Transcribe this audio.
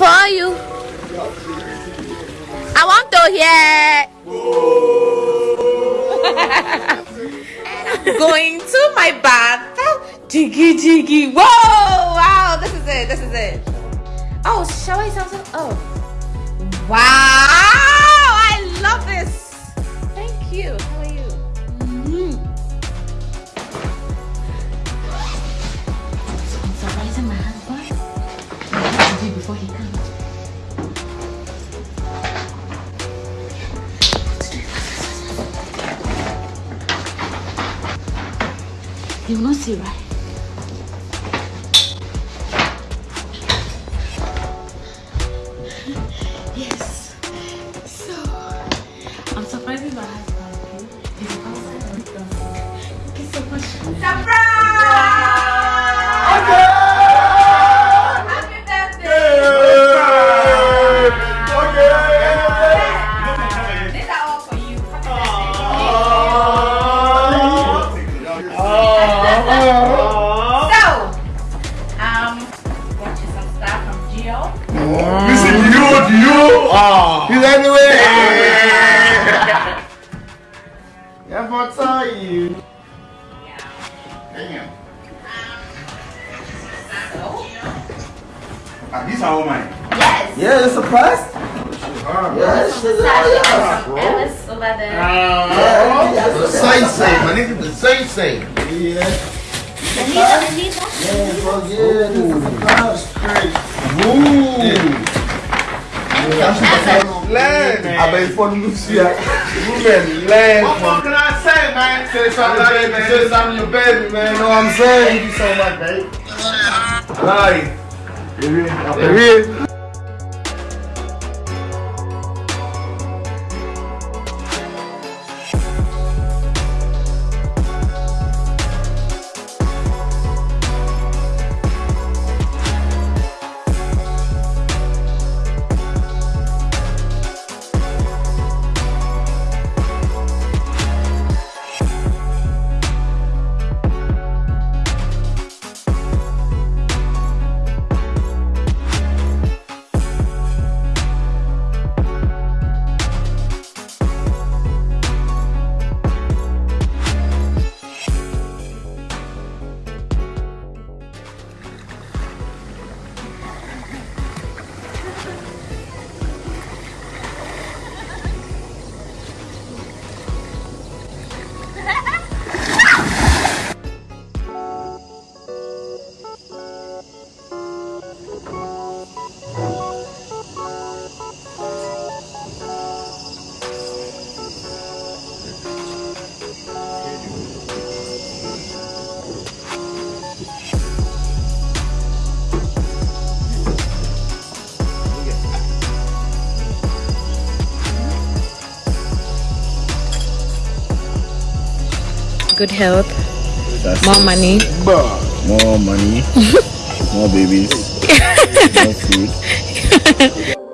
for you. I want to hear. Going to my bath. Jiggy jiggy. Whoa! Wow, this is it. This is it. Oh, shall I sound? Oh. Wow. He will not see, right? Yes. So, I'm surprising my husband. He's you much. Surprise! So, um, got you some stuff from Gio. Listen, you, you. He's anyway. Yeah, but you. Damn. So, Ah, these are all mine. yes. Yeah, it's surprised. Yes, From the sashes of Ellis leather. Yeah, The same same, my nigga, the same same. Yeah, Anita, Anita. yeah, bro, yeah, this is a surprise. Ooh. Learn. I bet for Lucia. Women, learn. What can I say, man? Say something, Baby, man. say something your baby, man. Know what I'm saying? Thank you so much, babe. Like, Baby. Good health, more money. More money, more babies, more food.